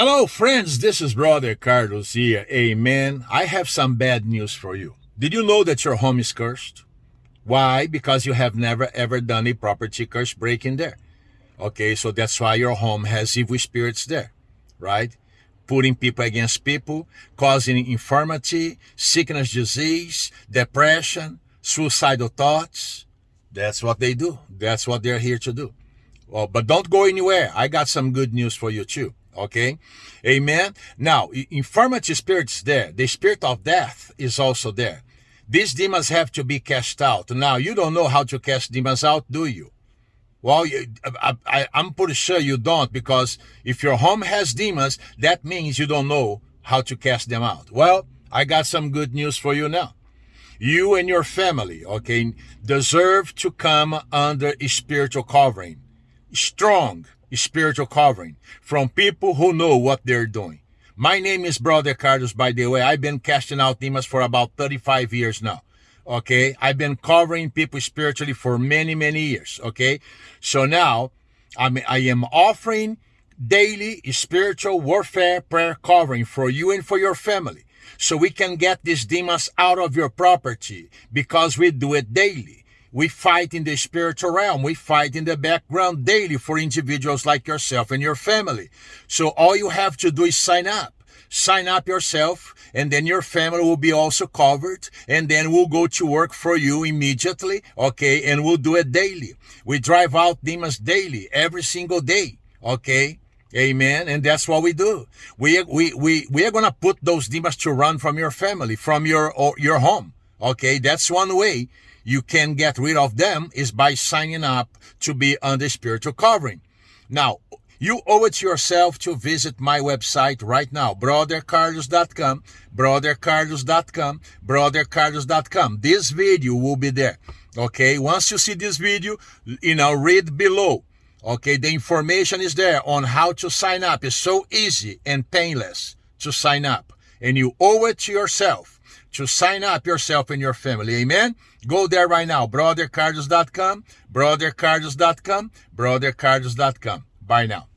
Hello, friends. This is Brother Carlos here. Amen. I have some bad news for you. Did you know that your home is cursed? Why? Because you have never ever done a property curse breaking there. Okay, so that's why your home has evil spirits there, right? Putting people against people, causing infirmity, sickness, disease, depression, suicidal thoughts. That's what they do. That's what they're here to do. Well, but don't go anywhere. I got some good news for you too. Okay. Amen. Now, infirmity spirit is there. The spirit of death is also there. These demons have to be cast out. Now, you don't know how to cast demons out, do you? Well, I, am pretty sure you don't because if your home has demons, that means you don't know how to cast them out. Well, I got some good news for you now. You and your family, okay, deserve to come under a spiritual covering. Strong spiritual covering from people who know what they're doing. My name is Brother Carlos, by the way. I've been casting out demons for about 35 years now. Okay. I've been covering people spiritually for many, many years. Okay. So now I'm, I am offering daily spiritual warfare prayer covering for you and for your family. So we can get these demons out of your property because we do it daily. We fight in the spiritual realm. We fight in the background daily for individuals like yourself and your family. So all you have to do is sign up. Sign up yourself and then your family will be also covered and then we'll go to work for you immediately. Okay. And we'll do it daily. We drive out demons daily, every single day. Okay. Amen. And that's what we do. We, we, we, we are going to put those demons to run from your family, from your, your home. Okay. That's one way you can get rid of them is by signing up to be under spiritual covering. Now, you owe it to yourself to visit my website right now, brothercarlos.com, brothercarlos.com, brothercarlos.com. This video will be there. Okay, once you see this video, you know, read below. Okay, the information is there on how to sign up. It's so easy and painless to sign up. And you owe it to yourself to sign up yourself and your family. Amen. Go there right now. BrotherCarlos.com, BrotherCarlos.com, BrotherCarlos.com. Bye now.